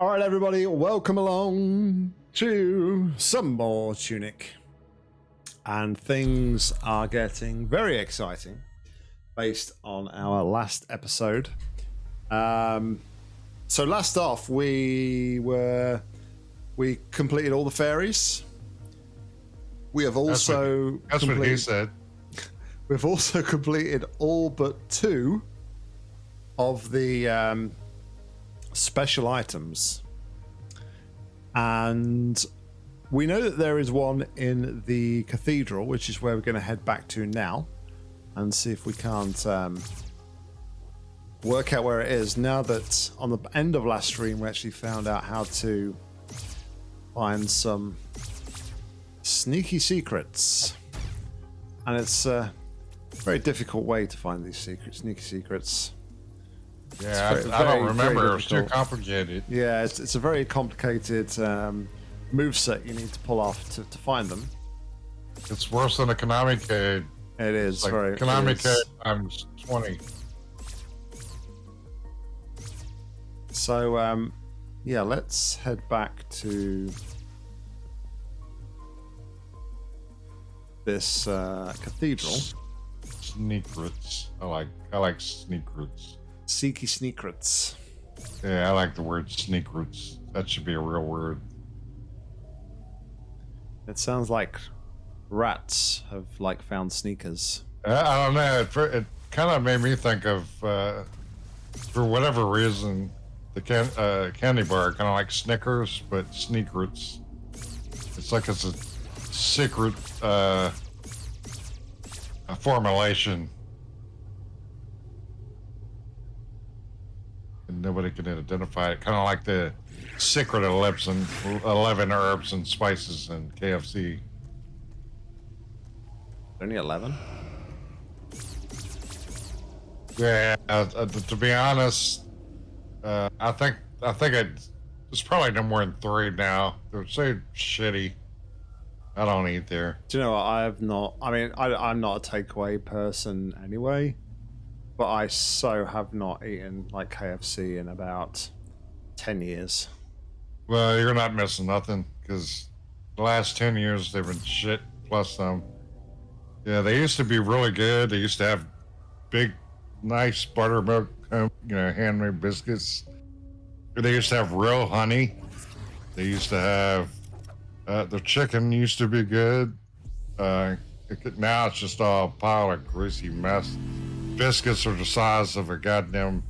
All right, everybody, welcome along to some more Tunic. And things are getting very exciting based on our last episode. Um, so last off, we were we completed all the fairies. We have That's what- also That's what he said. We've also completed all but two of the um, special items. And we know that there is one in the cathedral, which is where we're going to head back to now and see if we can't um, work out where it is. Now that on the end of last stream, we actually found out how to find some sneaky secrets. And it's a very difficult way to find these secrets, sneaky secrets. Yeah, I, I don't remember. It was too complicated. Yeah, it's, it's a very complicated um, move set you need to pull off to, to find them. It's worse than a Konami code. It is like very. Konami code times 20. So, um, yeah, let's head back to this uh, cathedral. Sneak roots. I like I like sneak roots. Seeky Sneakrets. Yeah, I like the word sneak roots. That should be a real word. It sounds like rats have like found sneakers. I, I don't know. It, it kind of made me think of, uh, for whatever reason, the can, uh, candy bar kind of like Snickers, but sneak roots. It's like it's a secret uh, a formulation. Nobody can identify it. Kind of like the secret ellipse and 11 herbs and spices in KFC. Only 11? Yeah, uh, uh, to be honest, uh, I think I think it, it's probably no more than three now. They're so shitty. I don't eat there. Do you know what? I have not. I mean, I, I'm not a takeaway person anyway, but I so have not eaten like KFC in about 10 years. Well, you're not missing nothing because the last ten years they've been shit plus them. Yeah, they used to be really good. They used to have big, nice buttermilk, um, you know, handmade biscuits. They used to have real honey. They used to have uh, the chicken used to be good. Uh, it could, now it's just all a pile of greasy mess. Biscuits are the size of a goddamn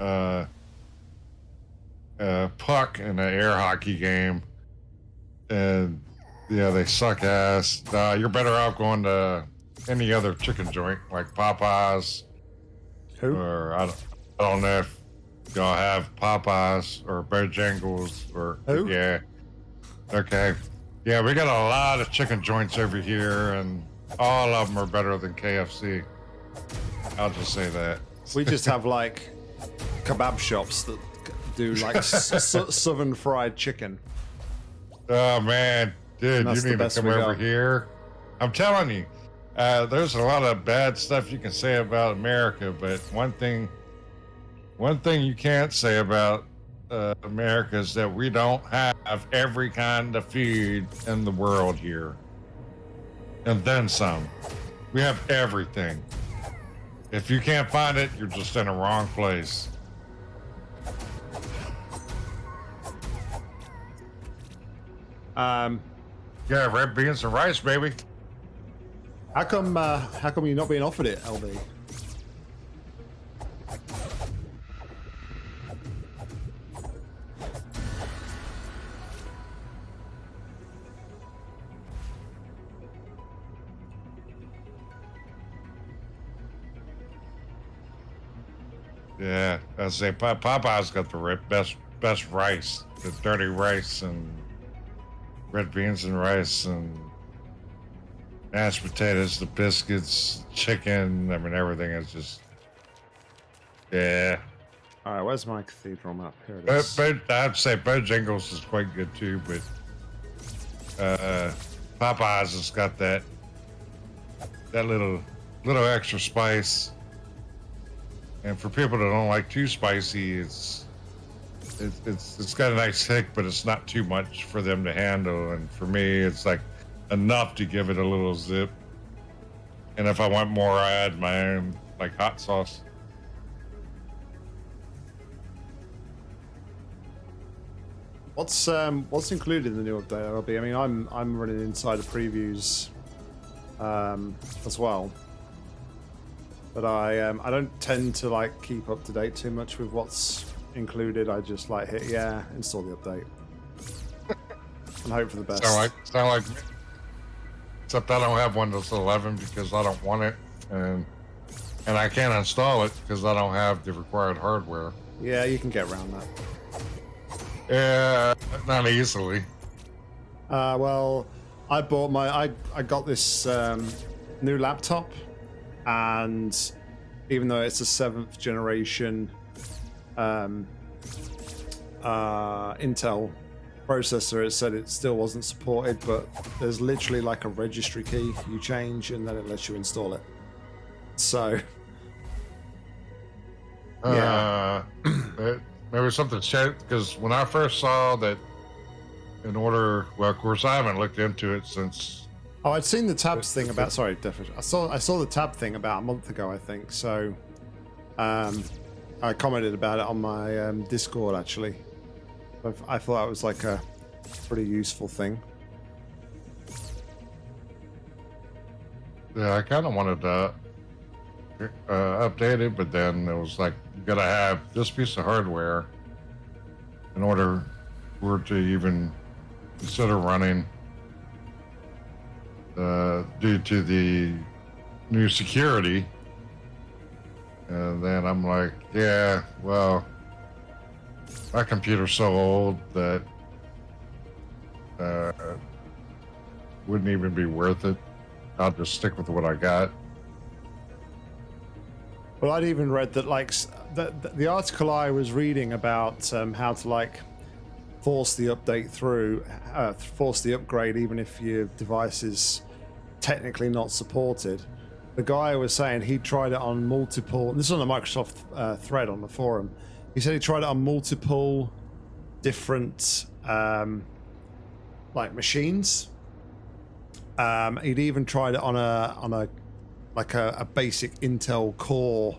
uh, uh, puck in an air hockey game, and yeah, they suck ass. You're better off going to any other chicken joint like Popeyes, Who? or I don't, I don't know if y'all have Popeyes or Bojangles or Who? yeah. Okay, yeah, we got a lot of chicken joints over here, and all of them are better than KFC. I'll just say that. We just have like kebab shops that do like southern fried chicken. Oh man, dude, you need to come over here. I'm telling you, uh, there's a lot of bad stuff you can say about America, but one thing, one thing you can't say about uh, America is that we don't have every kind of food in the world here, and then some. We have everything. If you can't find it, you're just in the wrong place. Um, Yeah, red beans and rice, baby. how come? Uh, how come you're not being offered it, LB? Yeah, I say Popeye's got the best best rice, the dirty rice and red beans and rice and mashed potatoes, the biscuits, chicken. I mean, everything is just yeah. All right, where's my cathedral map? Here it is. I'd say Bojangles is quite good too. But uh, Popeyes has got that that little little extra spice. And for people that don't like too spicy, it's it's, it's it's got a nice hick, but it's not too much for them to handle. And for me, it's like enough to give it a little zip. And if I want more, I add my own like hot sauce. What's um what's included in the new update, LB? I mean, I'm I'm running inside insider previews um, as well, but I um, I don't tend to like keep up to date too much with what's included. I just like hit yeah, install the update, and hope for the best. Sound like sound like me. Except I don't have Windows 11 because I don't want it, and and I can't install it because I don't have the required hardware. Yeah, you can get around that. Yeah, not easily. Uh, well, I bought my I I got this um, new laptop, and even though it's a seventh generation um, uh, Intel processor, it said it still wasn't supported. But there's literally like a registry key you change, and then it lets you install it. So. Yeah. Uh, maybe something changed because when I first saw that, in order, well, of course, I haven't looked into it since. Oh, I'd seen the tabs thing about. Sorry. I saw I saw the tab thing about a month ago, I think. So, um, I commented about it on my um, Discord actually. I, I thought it was like a pretty useful thing. Yeah, I kind of wanted to uh, update it, but then it was like you gotta have this piece of hardware in order for it to even consider running uh, due to the new security. And then I'm like, yeah, well, my computer's so old that uh, wouldn't even be worth it. I'll just stick with what I got. Well, I'd even read that, like, the, the article I was reading about um, how to, like, force the update through, uh, force the upgrade, even if your device is technically not supported. The guy was saying he tried it on multiple. This is on the Microsoft uh, thread on the forum. He said he tried it on multiple different um, like machines. Um, he'd even tried it on a on a like a, a basic Intel Core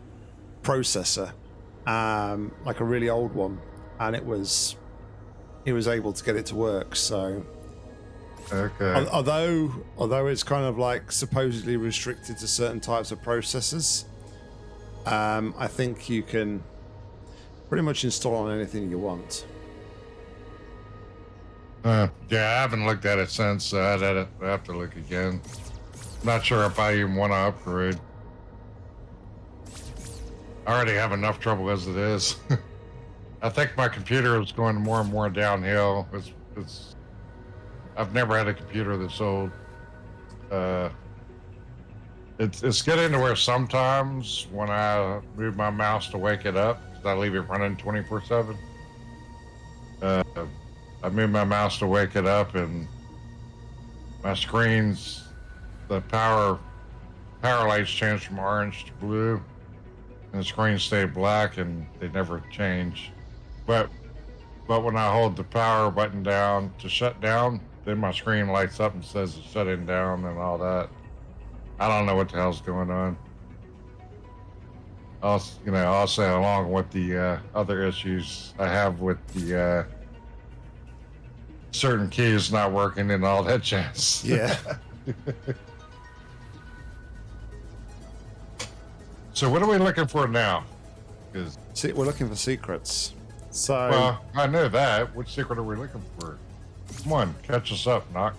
processor, um, like a really old one, and it was he was able to get it to work. So, Okay. although although it's kind of like supposedly restricted to certain types of processors, um, I think you can pretty much install on anything you want. Uh, yeah, I haven't looked at it since. So I'd have to- have to look again. Not sure if I even want to upgrade. I already have enough trouble as it is. I think my computer is going more and more downhill. It's, it's. I've never had a computer that's old. Uh, it's it's getting to where sometimes when I move my mouse to wake it up, I leave it running twenty four seven. Uh, I move my mouse to wake it up, and my screen's the power power lights change from orange to blue, and the screen stay black, and they never change. But but when I hold the power button down to shut down, then my screen lights up and says it's shutting down and all that. I don't know what the hell's going on. Also, you know, also along with the uh, other issues I have with the uh, certain keys not working and all that jazz. Yeah. So what are we looking for now? Because See, we're looking for secrets. So well, I know that. Which secret are we looking for? Come on, catch us up, Knock.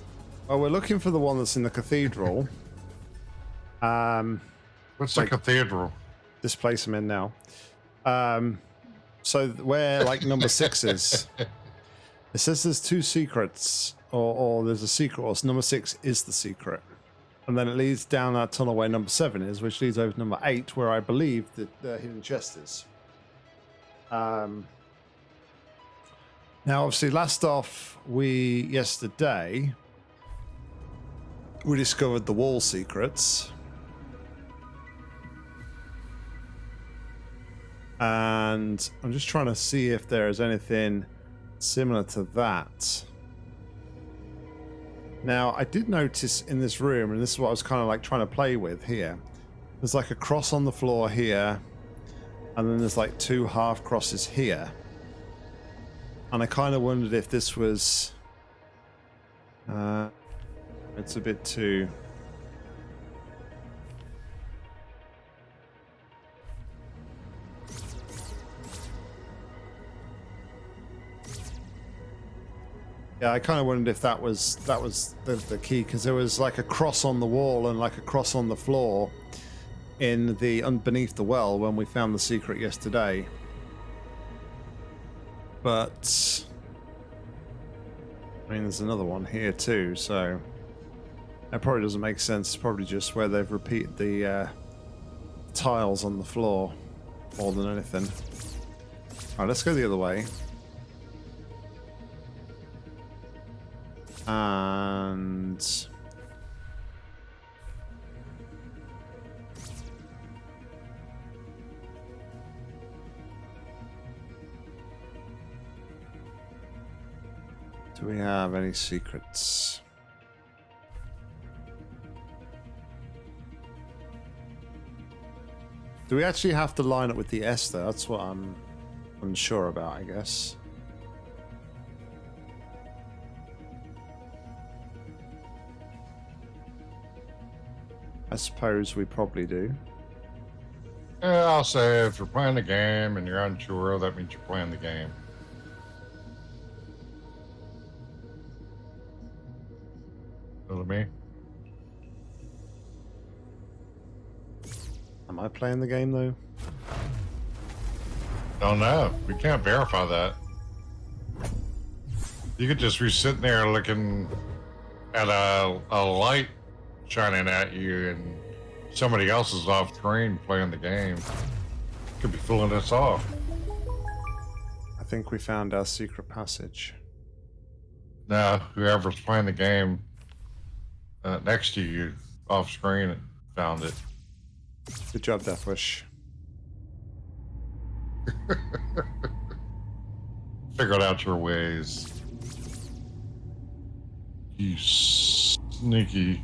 well, we're looking for the one that's in the cathedral. Um, What's Like- the cathedral? this place I'm in now. Um, so where like number six is, it says there's two secrets, or, or there's a secret, or number six is the secret, and then it leads down that tunnel where number seven is, which leads over to number eight, where I believe that the hidden chest is. Um, now, obviously, last off, we yesterday we discovered the wall secrets. And I'm just trying to see if there is anything similar to that. Now, I did notice in this room, and this is what I was kind of like trying to play with here. There's like a cross on the floor here, and then there's like two half crosses here. And I kind of wondered if this was... Uh, it's a bit too... Yeah, I kind of wondered if that was that was the, the key because there was like a cross on the wall and like a cross on the floor in the underneath the well when we found the secret yesterday. But I mean, there's another one here too, so that probably doesn't make sense. It's probably just where they've repeated the uh, tiles on the floor more than anything. All right, let's go the other way. And... Do we have any secrets? Do we actually have to line up with the Esther? That's what I'm unsure about, I guess. I suppose we probably do. Yeah, I'll say if you're playing the game and you're unsure, that means you're playing the game. Know what I mean? Am I playing the game though? Don't know. We can't verify that. You could just be sitting there looking at a, a light shining at you and somebody else is off screen playing the game. Could be fooling us off. I think we found our secret passage. Now, whoever's playing the game uh, next to you off screen found it. Good job, Deathwish. Figured out your ways. You sneaky.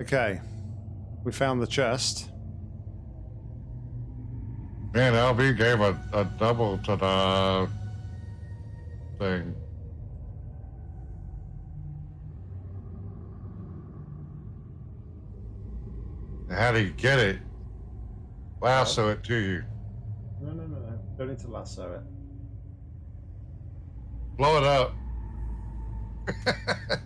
Okay. We found the chest. Man, LB gave a, a double to the thing. How do you get it? Lasso it to you. No, no, no, no. Don't need to lasso it. Blow it up.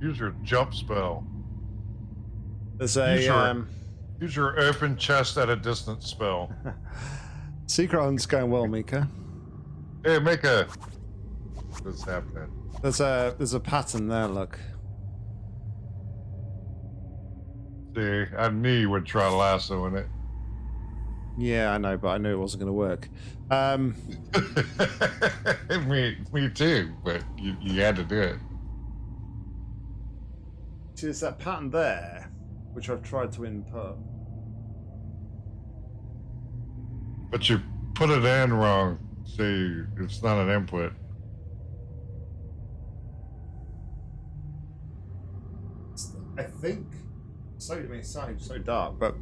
Use your jump spell. There's a um, Use your open chest at a distance spell. secret hunt's going well, Mika. hey, Mika. What's happening? There's a there's a pattern there. Look. See, I knew you would try lassoing it. Yeah, I know, but I knew it wasn't going to work. Um, me, me too. But you, you had to do it. see, there's that pattern there, which I've tried to input. But you put it in wrong. See, it's not an input. I think so. I mean, so so dark, but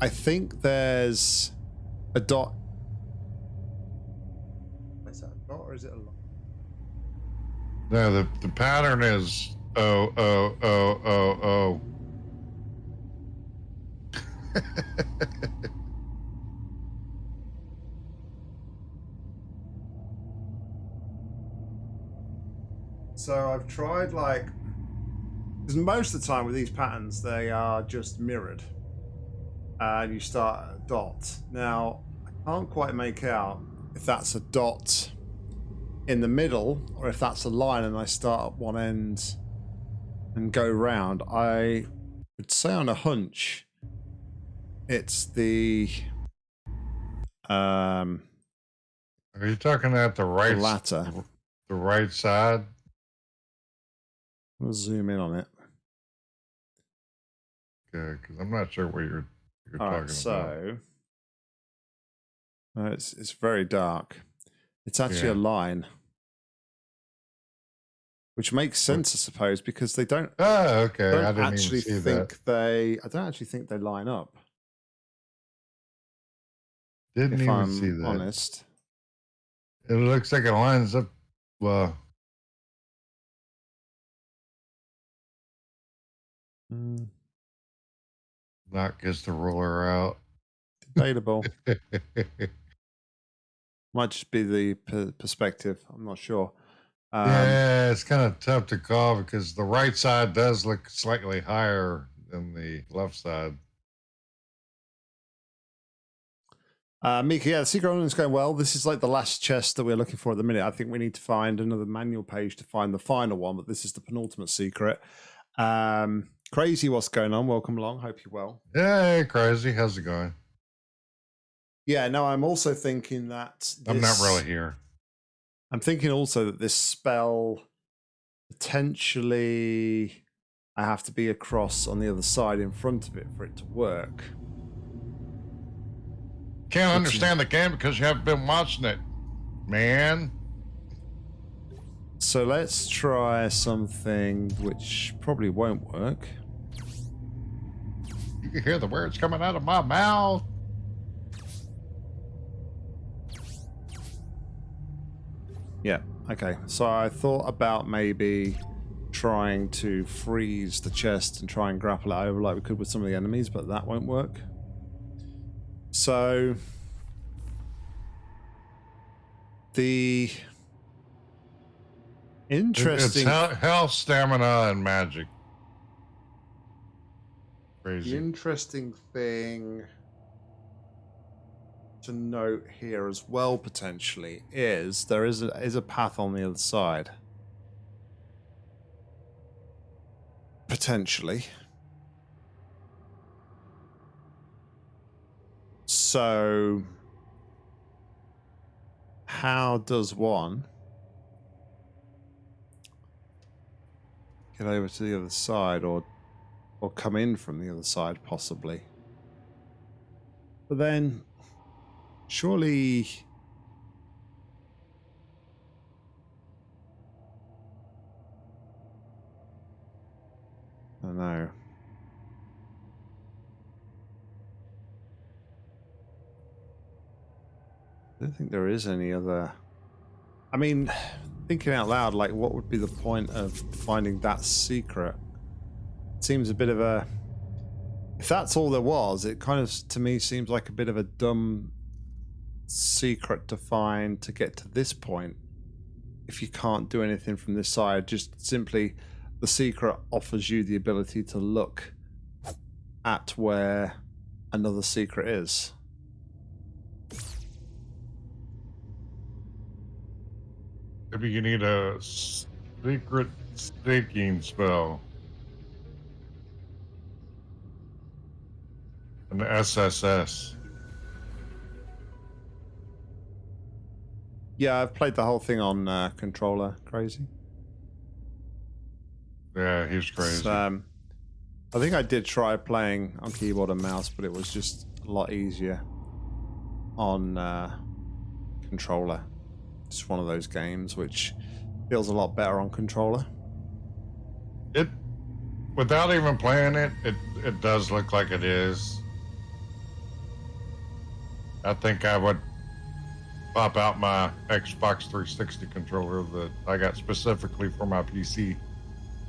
I think there's a dot. Is that a dot or is it a line? No, the, the pattern is oh, oh, oh, oh, oh. So I've tried like because most of the time with these patterns they are just mirrored, and you start a dot. Now I can't quite make out if that's a dot in the middle or if that's a line and I start at one end and go round. I would say on a hunch it's the Um, Are you talking at the the right, latter. the right side? We'll zoom in on it. Okay, because I'm not sure what you're you're All talking right, about. so uh, it's it's very dark. It's actually a line, which makes sense, I suppose, because they don't Oh, okay. I don't didn't actually even see think that. they. I don't actually think they line up. Didn't if even I'm see that. honest, It looks like it lines up. Well, Mm, knock gets the ruler out. debatable. Might just be the per- perspective. I'm not sure. Um, yeah, it's kind of tough to call because the right side does look slightly higher than the left side. Uh, Mika, yeah, the secret island is going well. This is like the last chest that we're looking for at the minute. I think we need to find another manual page to find the final one, but this is the penultimate secret. Um, crazy, what's going on? Welcome along. Hope you're well. Hey, crazy. How's it going? Yeah, no, I'm also thinking that I'm not really here. I'm thinking also that this spell potentially I have to be across on the other side in front of it for it to work. Can't understand the game because you haven't been watching it, man. So let's try something which probably won't work. You can hear the words coming out of my mouth. Yeah. Okay. So I thought about maybe trying to freeze the chest and try and grapple it over like we could with some of the enemies, but that won't work. So the interesting It's health, health, stamina, and magic. The interesting thing to note here as well potentially is there is a, is a path on the other side. Potentially. So how does one get over to the other side or or come in from the other side possibly but then surely I don't know. I don't think there is any other. I mean, thinking out loud, like, what would be the point of finding that secret? Seems a bit of a. If that's all there was, it kind of, to me, seems like a bit of a dumb secret to find to get to this point. If you can't do anything from this side, just simply the secret offers you the ability to look at where another secret is. Maybe you need a secret staking spell. An SSS. Yeah, I've played the whole thing on uh, controller. Crazy. Yeah, he's crazy. Um, I think I did try playing on keyboard and mouse, but it was just a lot easier on uh, controller. It's one of those games which feels a lot better on controller. It, without even playing it, it it does look like it is. I think I would pop out my Xbox 360 controller that I got specifically for my PC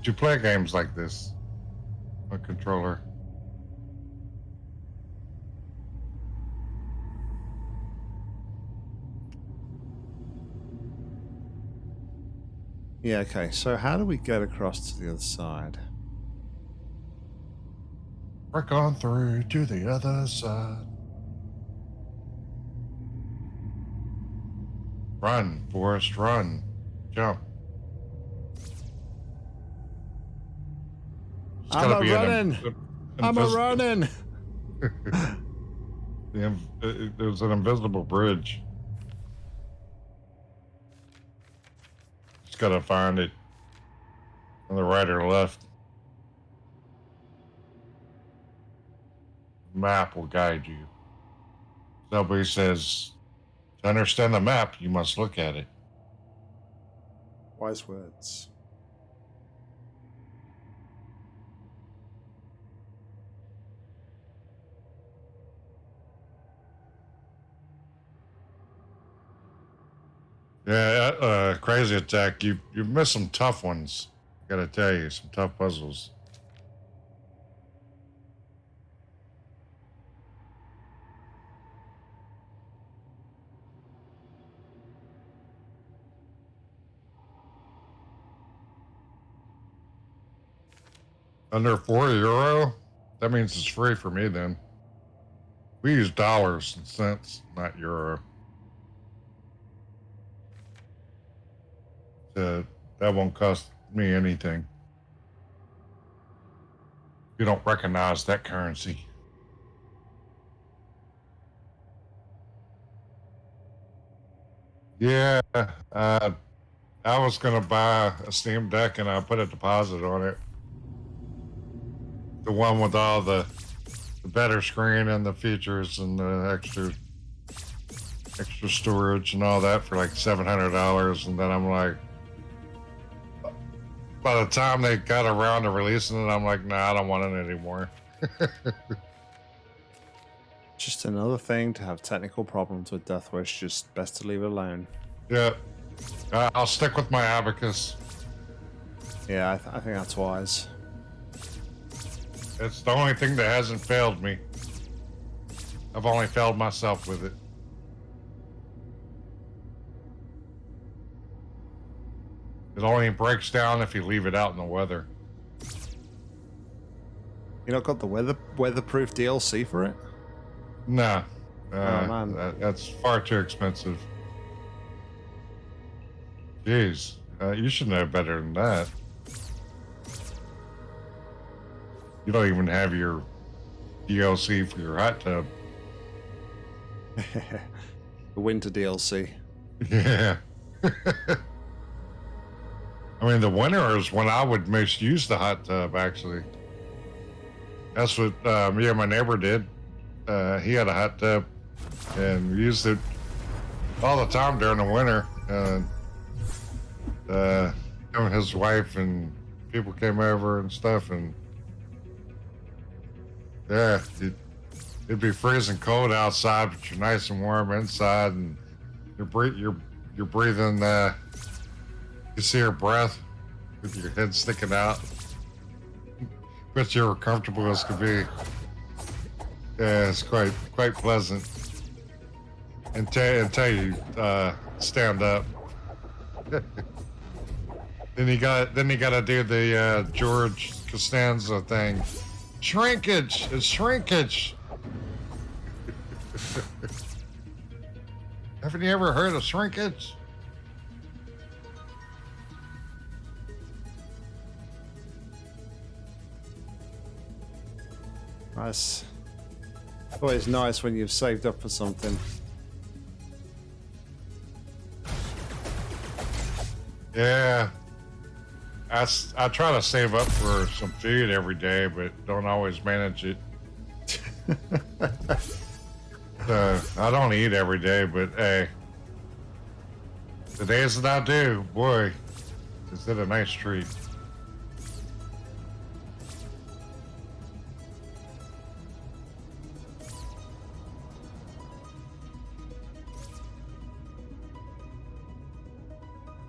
to play games like this on controller. Yeah, okay. So how do we get across to the other side? Work on through to the other side. Run, Forrest, run. Jump. It's I'm a an running. in- I'm a running. The, uh, there's an invisible bridge. Just gotta find it on the right or left. Map will guide you. Somebody says, to understand the map, you must look at it. Wise words. Yeah, uh, crazy attack. You you've missed some tough ones. Gotta tell you, some tough puzzles. Under four euro? That means it's free for me then. We use dollars and cents, not euro. Uh, that won't cost me anything. You don't recognize that currency. Yeah, uh, I was gonna buy a Steam Deck and I put a deposit on it. The one with all the, the better screen and the features and the extra extra storage and all that for like seven hundred dollars, and then I'm like, by the time they got around to releasing it, I'm like, nah, I don't want it anymore. Just another thing to have technical problems with Death Wish. Just best to leave it alone. Yeah, uh, I'll stick with my abacus. Yeah, I, th- I think that's wise. It's the only thing that hasn't failed me. I've only failed myself with it. It only breaks down if you leave it out in the weather. You not got the weather weatherproof DLC for it? Nah, uh, man. that- that's far too expensive. Jeez, uh, you should know better than that. You don't even have your DLC for your hot tub. the winter DLC. Yeah. I mean, the winter is when I would most use the hot tub, actually. That's what uh, me and my neighbor did. Uh, he had a hot tub and used it all the time during the winter. And uh, him and his wife and people came over and stuff. And yeah, it, it'd be freezing cold outside, but you're nice and warm inside. And you're, breath- you're, you're breathing, uh, you see her breath with your head sticking out. But you're comfortable as could be. Yeah, it's quite quite pleasant. Until until you uh, stand up. then you got then you got to do the uh, George Costanza thing. Shrinkage, it's shrinkage. Haven't you ever heard of shrinkage? Nice. Always nice when you've saved up for something. Yeah. I, I try to save up for some food every day, but don't always manage it. uh, I don't eat every day, but hey, the days that I do, boy, is it a nice treat.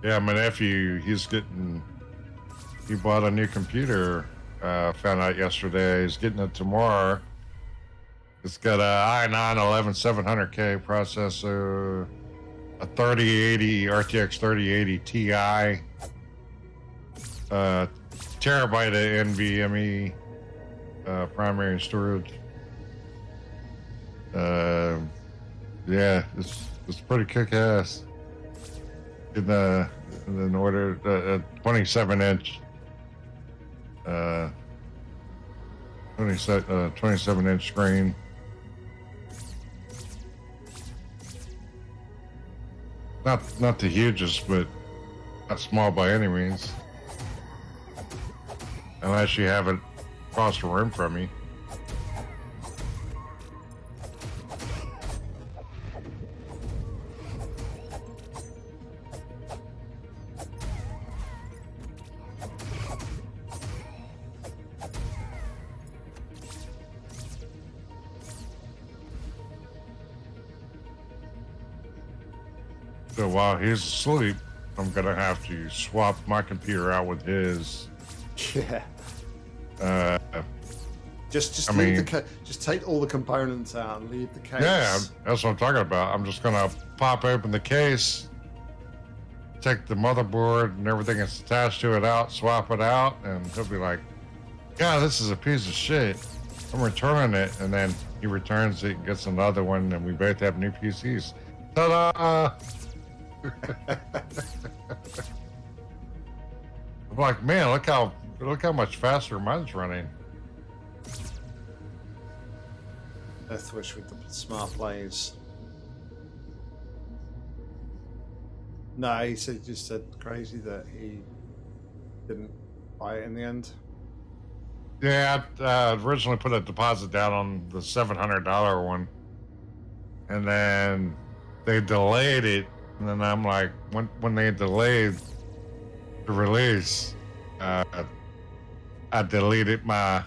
Yeah, my nephew, he's getting, he bought a new computer. Uh, found out yesterday. He's getting it tomorrow. It's got a i9 11700K processor, a 3080 RTX 3080 Ti, uh, terabyte of NVMe uh, primary storage. Uh, yeah, it's it's pretty kick ass in the in order uh, a 27 inch uh, 27-inch uh, screen. Not, not the hugest, but not small by any means. Unless you have it across the room from me. While he's asleep, I'm gonna have to swap my computer out with his. Yeah. Uh, Just just I leave mean- the just take all the components out and leave the case. yeah, that's what I'm talking about. I'm just gonna pop open the case, take the motherboard and everything that's attached to it out, swap it out, and he'll be like, "Yeah, this is a piece of shit. I'm returning it." And then he returns it, gets another one, and we both have new PCs. Ta-da! I'm like, man, look how look how much faster mine's running. Deathwish with the smart plays. No, he said just said crazy that he didn't buy it in the end. Yeah, I uh, originally put a deposit down on the seven hundred dollar one, and then they delayed it. And then I'm like, when when they delayed the release, uh, I deleted my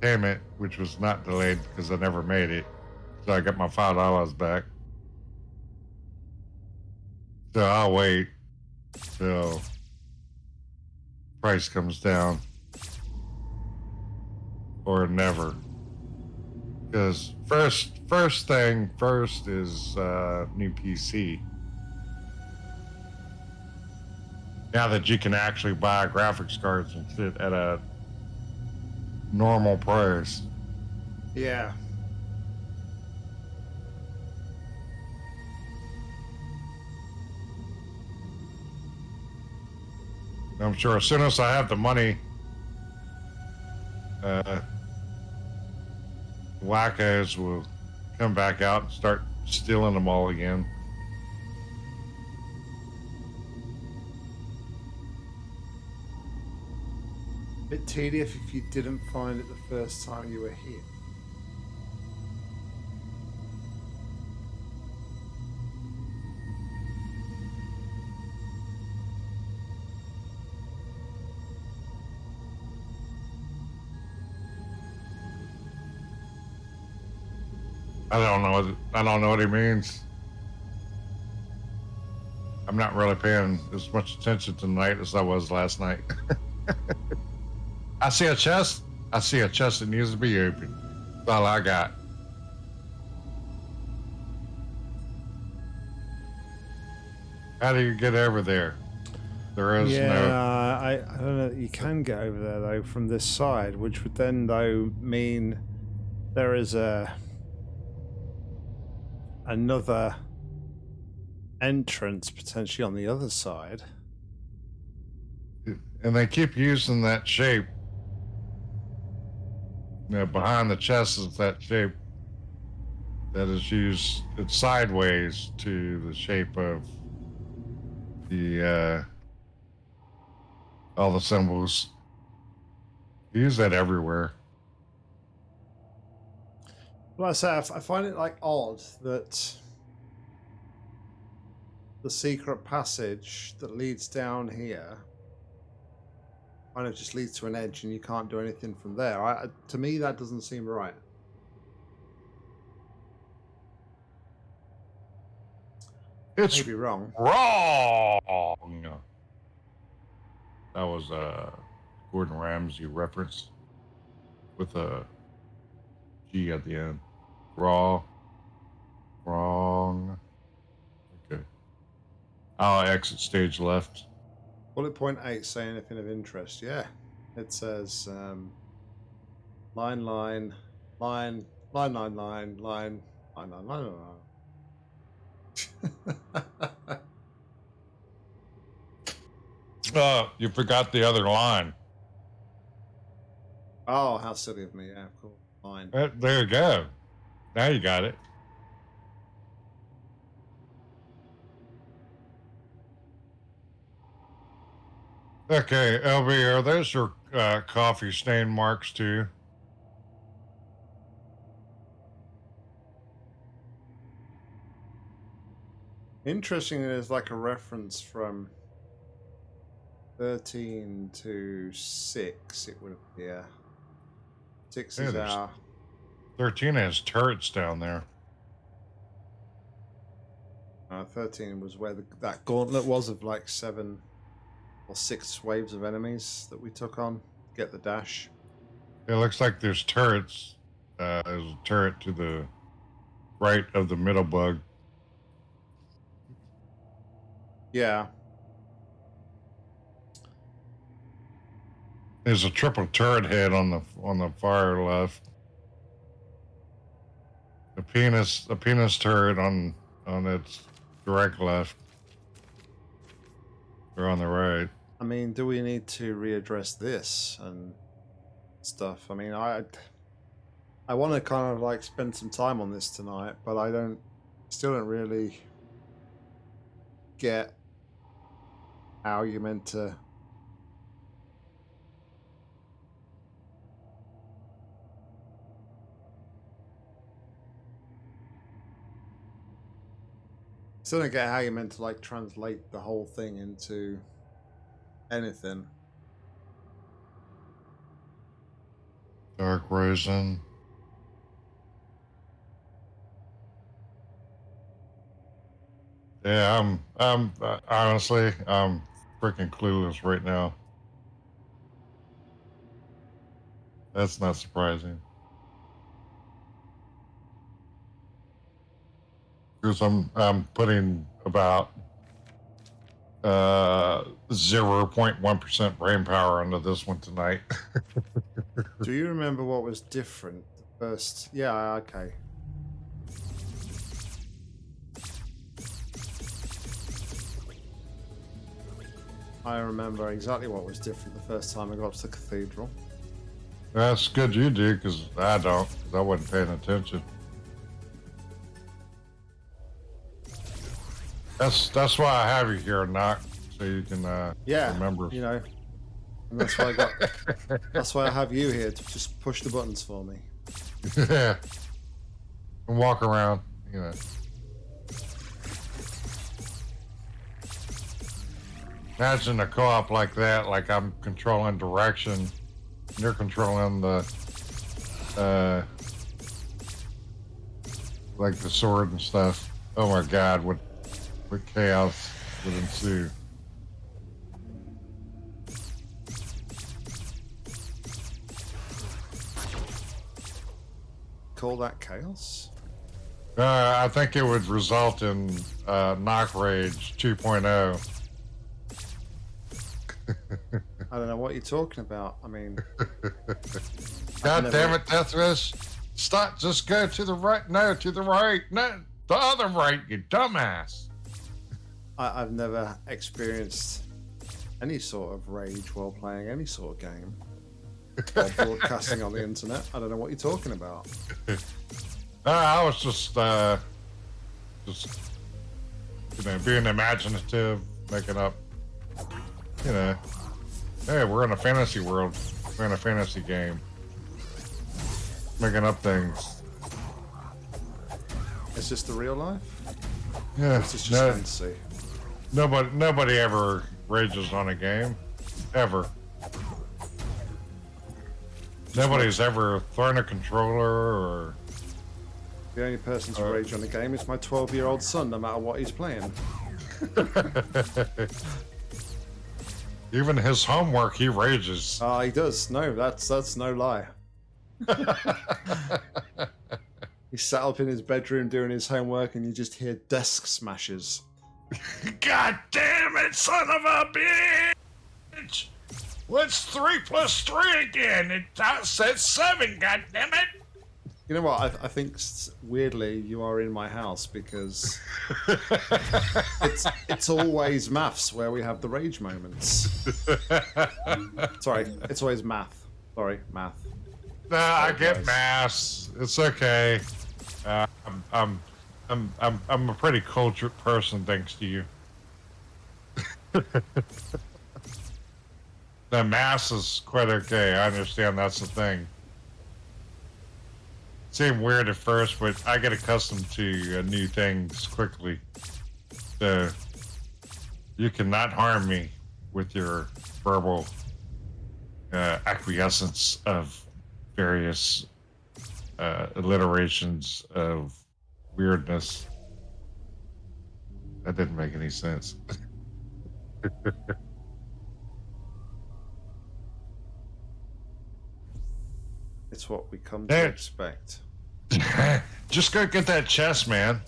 payment, which was not delayed because I never made it. So I got my five dollars back. So I'll wait till price comes down or never. Because first, first thing first is uh, new PC. Now that you can actually buy graphics cards and shit at a normal price. Yeah. I'm sure as soon as I have the money, uh, wackos will come back out and start stealing them all again. Bit tedious if you didn't find it the first time you were here. I don't know. What, I don't know what he means. I'm not really paying as much attention tonight as I was last night. I see a chest. I see a chest that needs to be opened. That's all I got. How do you get over there? There is yeah, no. I, I don't know. You can get over there though from this side, which would then though mean there is a another entrance potentially on the other side. and they keep using that shape. You know, behind the chest is that shape that is used. It's sideways to the shape of the uh, all the symbols. Use that everywhere. Well, I say I f- I find it like odd that the secret passage that leads down here kind of just leads to an edge, and you can't do anything from there. I, I- to me, that doesn't seem right. It's Maybe wrong. wrong. That was a Gordon Ramsay reference with a G at the end. Raw. Wrong. Okay. I'll exit stage left. Bullet point eight say anything of interest? Yeah, it says um, line, line, line, line, line, line, line, line, line, line, line. Oh, you forgot the other line. oh, how silly of me! Yeah, cool. Line. Uh, There you go. Now you got it. Okay, LB, are those your uh, coffee stain marks too? Interesting, there's like a reference from 13 to 6, it would appear. 6 yeah, is our 13 has turrets down there. Uh, 13 was where the, that gauntlet was of like seven or six waves of enemies that we took on. Get the dash. It looks like there's turrets. Uh, there's a turret to the right of the middle bug. Yeah. There's a triple turret head on the on the far left. A penis a penis turret on on its direct left. Or on the right. I mean, do we need to readdress this and stuff? I mean, I I want to kind of like spend some time on this tonight, but I don't still don't really get how you're meant to Still don't get how you're meant to like translate the whole thing into anything. Dark Risen. Yeah, I'm. I'm uh, honestly, I'm freaking clueless right now. That's not surprising. Because I'm I'm putting about uh 0.1% brain power into this one tonight. Do you remember what was different the first? Yeah, okay. I remember exactly what was different the first time I got to the cathedral. That's good you do, because I don't, because I wasn't paying attention. That's that's why I have you here, Knock, so you can uh, Yeah, remember. you know, and that's why I got. that's why I have you here to just push the buttons for me. yeah. And walk around, you know. Imagine a co-op like that, like I'm controlling direction, you're controlling the, uh, like the sword and stuff. Oh my God, what, what chaos would ensue? Call that chaos? Uh, I think it would result in uh, knock rage oh. 2.0. I don't know what you're talking about. I mean, God never- damn it, Deathwish. Stop, just go to the right. No, to the right. No, the other right, you dumbass. I, I've never experienced any sort of rage while playing any sort of game or broadcasting on the internet. I don't know what you're talking about. I was just, uh, just, you know, being imaginative, making up, you know, hey, we're in a fantasy world. We're in a fantasy game. Making up things. Is this the real life? Yeah, Or is this just no, fantasy? Nobody, nobody ever rages on a game, ever. Nobody's ever thrown a controller or The only person to Uh, rage on a game is my 12 year old son, no matter what he's playing. even his homework. He rages. Ah, he does. No, that's that's no lie. He's sat up in his bedroom doing his homework, and you just hear desk smashes. God damn it, son of a bitch! What's three plus three again? It uh, says seven. God damn it! You know what? I, I think weirdly you are in my house because it's it's always maths where we have the rage moments. Sorry, it's always math. Sorry, math. Nah, I get mass. It's okay. Uh, I'm, I'm, I'm, I'm, I'm a pretty cultured person, thanks to you. the mass is quite okay. I understand that's the thing. Seemed weird at first, but I get accustomed to uh, new things quickly. So you cannot harm me with your verbal uh, acquiescence of various uh, alliterations of weirdness. That didn't make any sense. It's what we come to Hey. expect. Just go get that chest, man.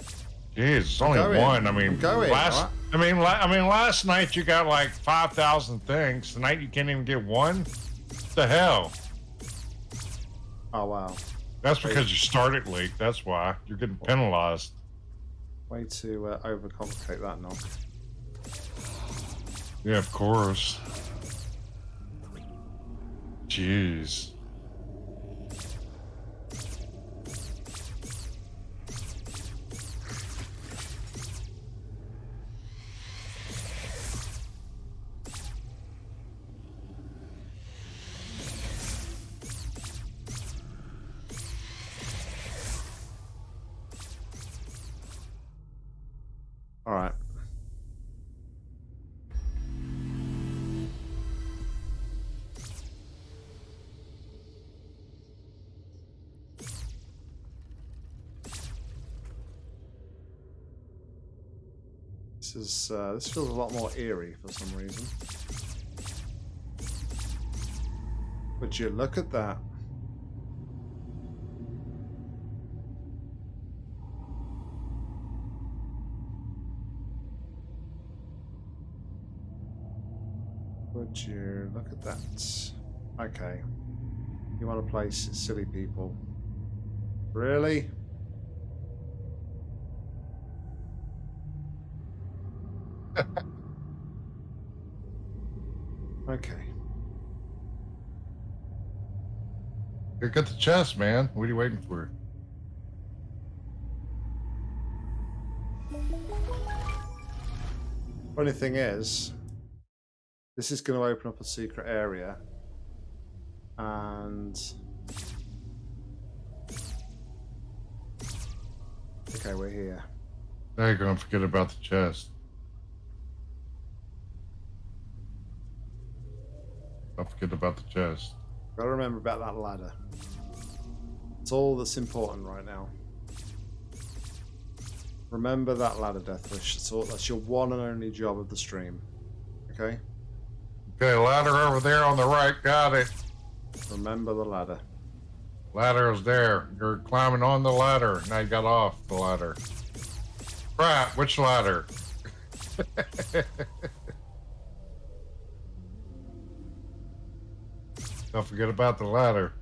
Jeez, it's only going. one. I mean, going, last. right? I mean, la- I mean, last night you got like five thousand things. Tonight you can't even get one. What the hell? Oh wow. That's because you started late. That's why you're getting penalized. Way to uh, overcomplicate that knock. Yeah, of course. Jeez. This is uh, this feels a lot more eerie for some reason. Would you look at that? Would you look at that? Okay. You want to play silly people? Really? Okay. Go get the chest, man. What are you waiting for? Funny thing is, this is going to open up a secret area, and okay, we're here. Now you're gonna forget about the chest. Don't forget about the chest. Got to remember about that ladder. It's all that's important right now. Remember that ladder, Deathwish. That's all. That's your one and only job of the stream. Okay. Okay, ladder over there on the right. Got it. Remember the ladder. Ladder is there. You're climbing on the ladder. Now you got off the ladder. Right, which ladder? Don't forget about the ladder.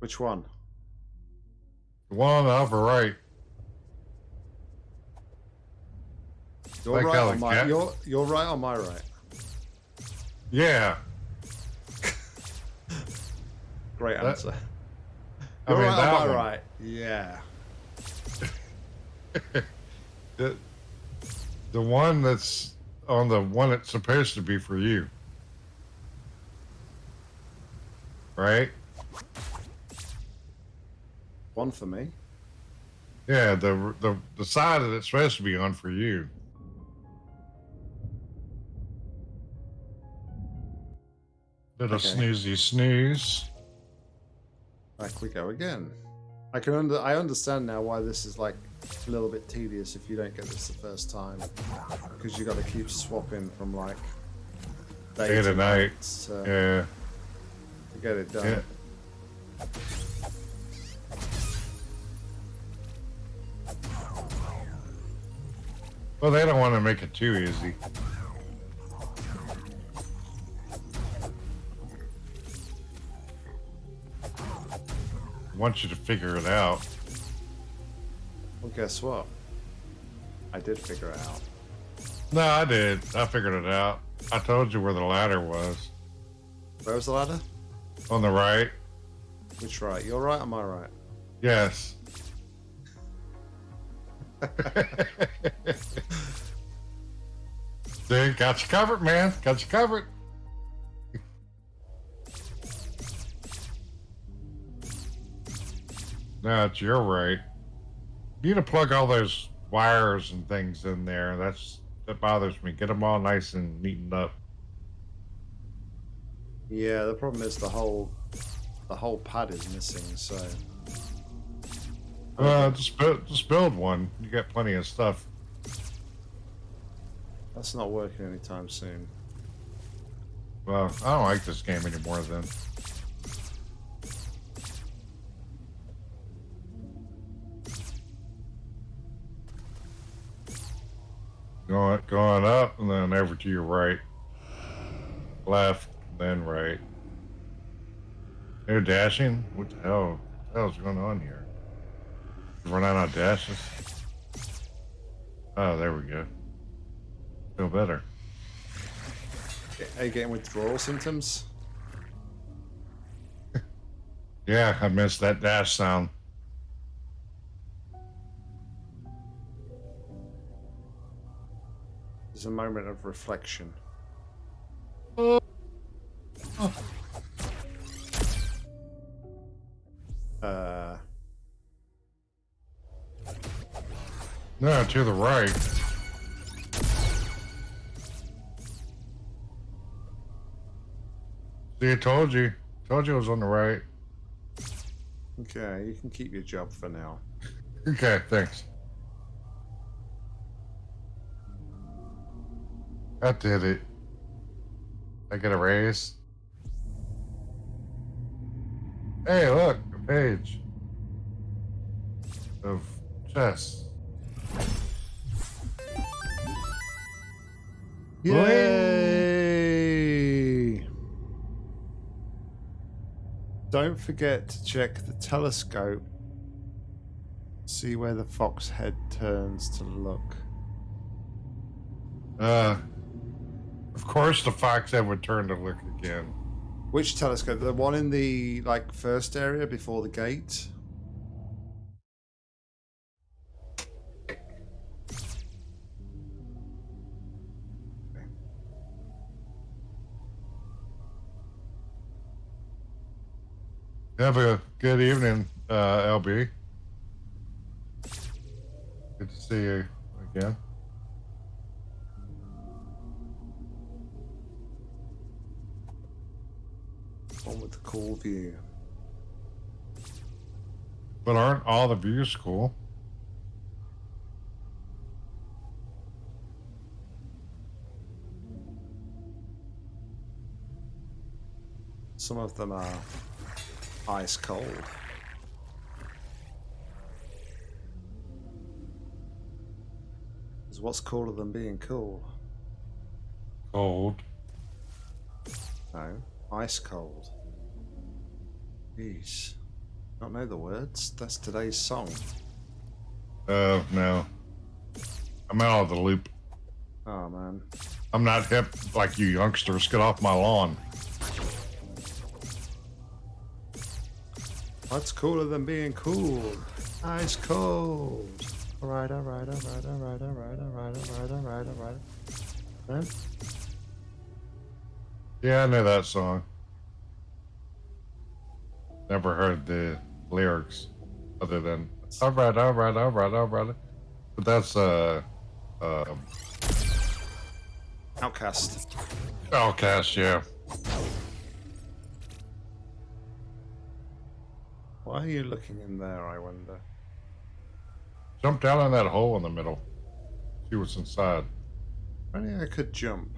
Which one? The one on the upper right. You're Like right on my. cat- You're you're right on my right. Yeah. Great answer. I You're mean, right on my one. right. Yeah. The, the one that's on the one that's supposed to be for you. Right? One for me. Yeah, the the the side that it's supposed to be on for you. Little Okay. snoozy snooze. Back we go again. I can under I understand now why this is like a little bit tedious if you don't get this the first time because you got to keep swapping from like day, Day to night. to, Yeah. to get it done. Yeah. Well, they don't want to make it too easy. Want you to figure it out. Guess what? I did figure it out. No, I did. I figured it out. I told you where the ladder was. Where was the ladder? On the right. Which right? You're right on my right. Yes. Dude, got you covered, man. Got you covered. That's you're right. You need to plug all those wires and things in there. That's that bothers me. Get them all nice and neatened up. Yeah, the problem is the whole the whole pad is missing. So uh, just build just build one. You got plenty of stuff. That's not working anytime soon. Well, I don't like this game anymore then. Going, going up and then over to your right. Left, then right. They're dashing? What the hell? What the hell's going on here? Run out of dashes? Oh, there we go. Feel better. Are you getting withdrawal symptoms? yeah, I missed that dash sound. There's a moment of reflection. Uh. No, to the right. See, I told you. Told you I was on the right. Okay, you can keep your job for now. okay, thanks. I did it. I get a raise. Hey, look, a page of chess. Yay! Don't forget to check the telescope. See where the fox head turns to look. Uh, of course, the fox head would turn to look again. Which telescope? The one in the like first area before the gate? Have a good evening, uh, LB. Good to see you again. Cool view. But aren't all the views cool? Some of them are ice cold. Because what's cooler than being cool? Cold. No, ice cold. Jeez. Not know the words? That's today's song. Oh, uh, no. I'm out of the loop. Oh, man. I'm not hip like you youngsters. Get off my lawn. What's cooler than being cool? Ice cold. Alright, alright, alright, alright, alright, alright, alright, alright, alright. Man? Yeah, I know that song. Never heard the lyrics other than all right, all right, all right, all right. But that's uh, uh, OutKast. OutKast, yeah. Why are you looking in there? I wonder. Jump down in that hole in the middle. See what's inside. Only I could jump.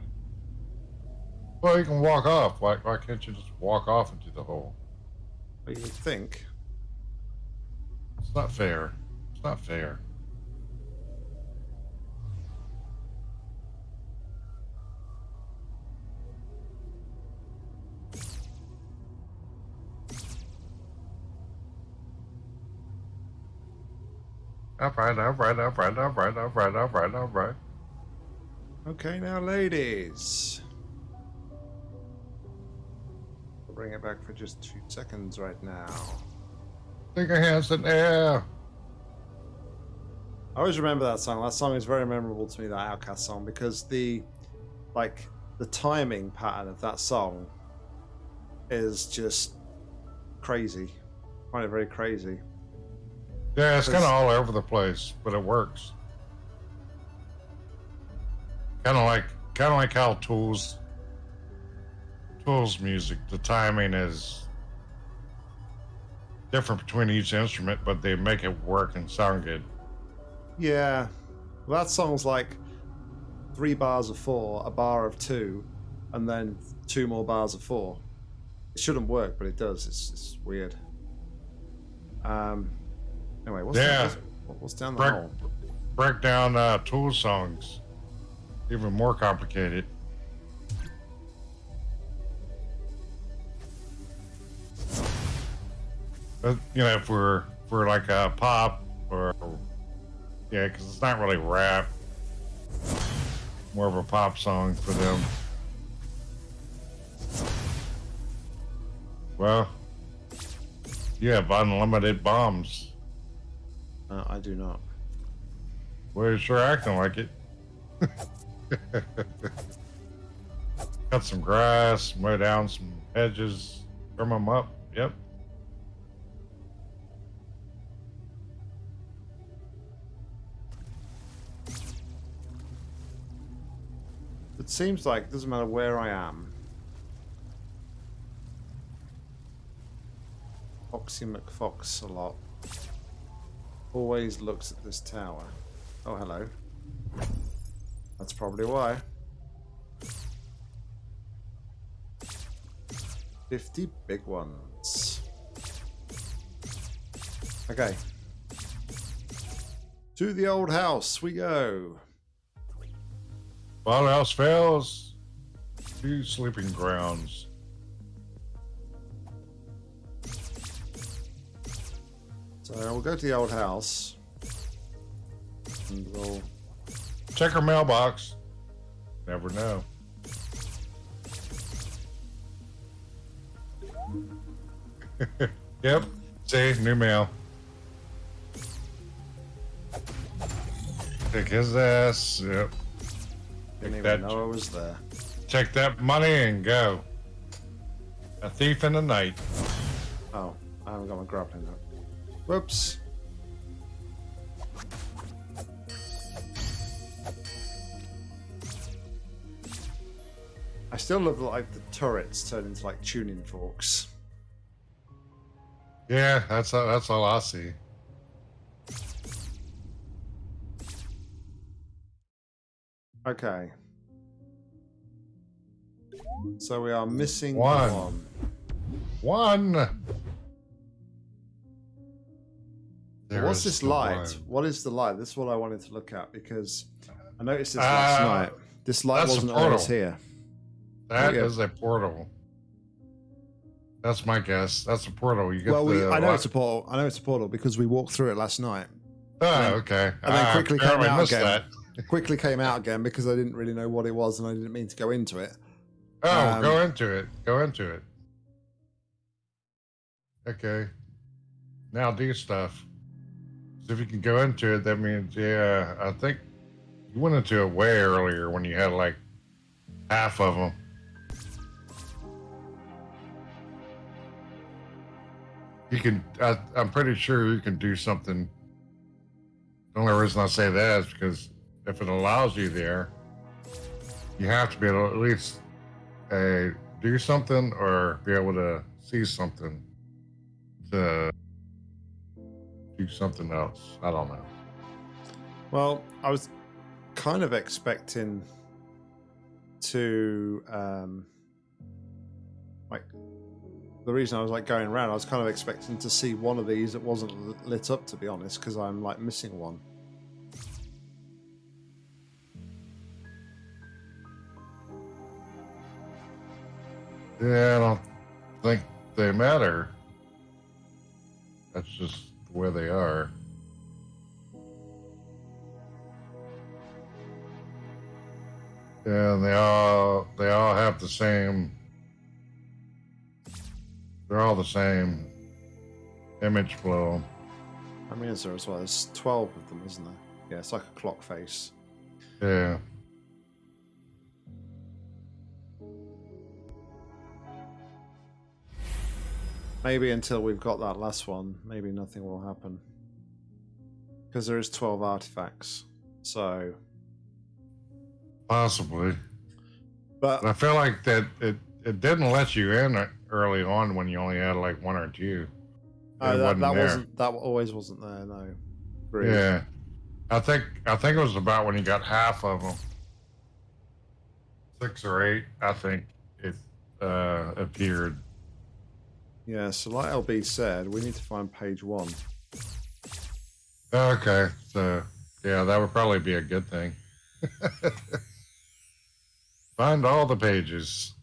Well, you can walk off. Why, why can't you just walk off into the hole? But you think. It's not fair. It's not fair. Alright, alright, alright, alright, alright, alright, alright. Okay, now ladies. Bring it back for just two seconds right now. Stick your hands in air. I always remember that song. That song is very memorable to me, that OutKast song, because the like the timing pattern of that song is just crazy. I find it very crazy. Yeah, it's kind of all over the place, but it works. Kind of like, kind of like how Tools, Tools music. The timing is different between each instrument, but they make it work and sound good. Yeah. Well, that song's like three bars of four, a bar of two, and then two more bars of four. It shouldn't work, but it does. It's, it's weird. Um. Anyway, what's Yeah. down, what's, down the Break, hole? break down uh, Tools songs. Even more complicated. You know, if we're if we're like a pop or yeah, because it's not really rap, more of a pop song for them. Well, you have unlimited bombs. Uh, I do not. Well, you're sure acting like it. Cut some grass, mow down some hedges, trim them up. Yep. It seems like it doesn't matter where I am. Foxy McFox a lot. Always looks at this tower. Oh, hello. That's probably why. 50 big ones. Okay. To the old house we go. All else fails. Two sleeping grounds. So we'll go to the old house. And we'll Check her mailbox. Never know. yep. See, new mail. Kick his ass. Yep. Didn't Take even that. know I was there. Take that money and go. A thief in the night. Oh, I haven't got my grappling hook. Whoops. I still love like the turrets turn into like tuning forks. Yeah, that's that's all I see. Okay. So we are missing One. one. One. There What's this light? one. What is the light? This is what I wanted to look at because I noticed this last Uh, night. This light wasn't always here. That is a portal. That's my guess. That's a portal. You get Well, we, I know li- it's a portal. I know it's a portal because we walked through it last night. Oh, then- okay. and then Ah, quickly came out again. that. Quickly came out again because I didn't really know what it was and I didn't mean to go into it. Oh, Um, go into it. Go into it. Okay. Now do stuff. So if you can go into it, that means yeah. I think you went into it way earlier when you had like half of them. You can. I, I'm pretty sure you can do something. The only reason I say that is because if it allows you there, you have to be able to at least uh, do something or be able to see something to do something else. I don't know. Well, I was kind of expecting to um like the reason I was like going around, I was kind of expecting to see one of these that wasn't lit up to be honest, because I'm like missing one. Yeah, I don't think they matter. That's just the way they are. Yeah, and they all they all have the same. They're all the same image flow. I mean, is there as well? There's 12 of them, isn't there? Yeah, it's like a clock face. Yeah. Maybe until we've got that last one, maybe nothing will happen. Because there is 12 artifacts. So, Possibly. but I feel like that it, it didn't let you in early on when you only had like one or two. It that, wasn't that there. wasn't that always wasn't there. No. Agreed. Yeah. I think I think it was about when you got half of them. Six or eight, I think it uh, appeared. Yeah. So, like LB said, we need to find page one. Okay, so yeah, that would probably be a good thing. Find all the pages.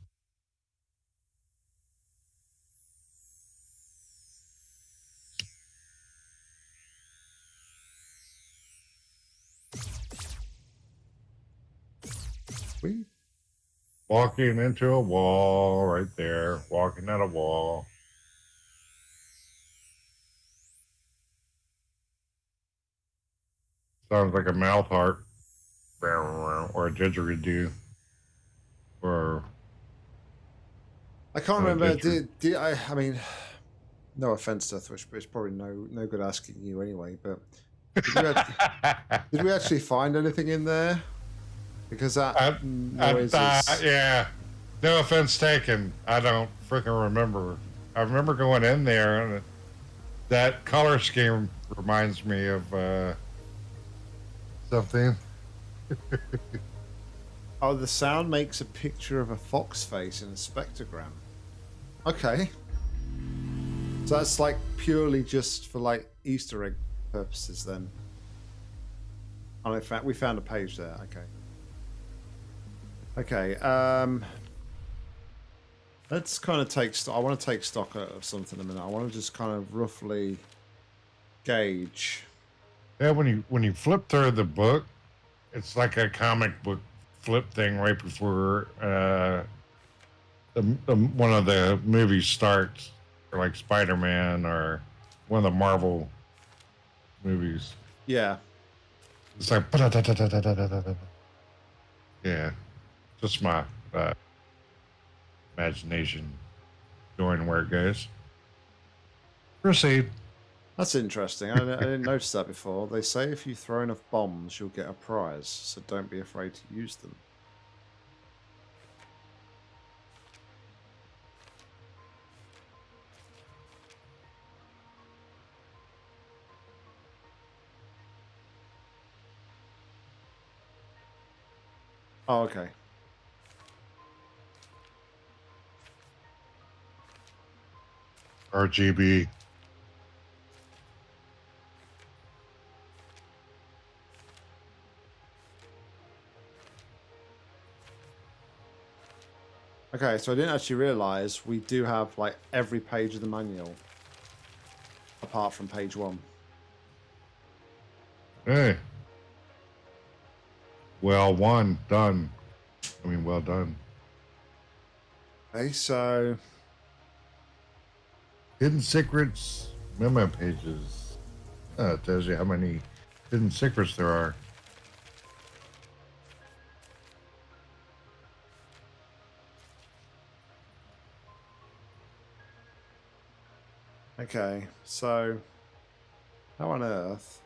Walking into a wall right there. Walking at a wall. Sounds like a mouth heart. Or a didgeridoo. Or I can't remember. did? Did, I? I mean, no offense, Deathwish, but it's probably no no good asking you anyway. But did we, act- did we actually find anything in there? Because that I- I noise thought- is. yeah. No offense taken. I don't freaking remember. I remember going in there and that color scheme reminds me of uh, something. Oh, the sound makes a picture of a fox face in a spectrogram. Okay. So that's like purely just for like Easter egg purposes then. Oh, in fact, we found a page there. Okay. Okay. Um, let's kind of take stock. I want to take stock of something a minute. I want to just kind of roughly gauge. Yeah, when you when you flip through the book, it's like a comic book flip thing right before uh, the, the one of the movies starts, or like Spider Man or one of the Marvel movies. Yeah. It's like yeah, just my uh, imagination going where it goes. Proceed. That's interesting. I, I didn't notice that before. They say if you throw enough bombs, you'll get a prize, so don't be afraid to use them. Oh, okay. RGB. Okay, so I didn't actually realize we do have like every page of the manual apart from page one. Hey. Well, one done. I mean, well done. Okay, so Hidden secrets memo pages. Uh, it tells you how many hidden secrets there are. Okay, so how on earth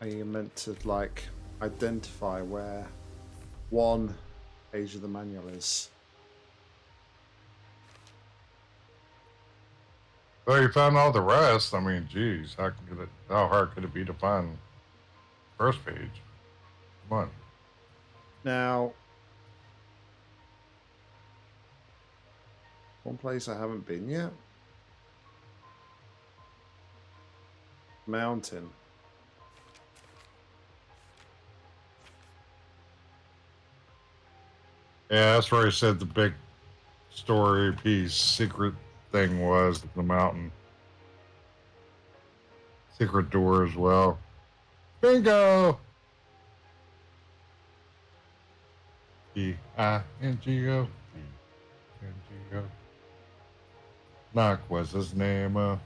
are you meant to like identify where one page of the manual is? Well, you found all the rest. I mean, geez, how could it? How hard could it be to find first page? Come on. Now, one place I haven't been yet. Mountain. Yeah, that's where I said the big story piece, secret thing was the mountain. Secret door as well. Bingo! B I N G O. Knock was his name. Uh,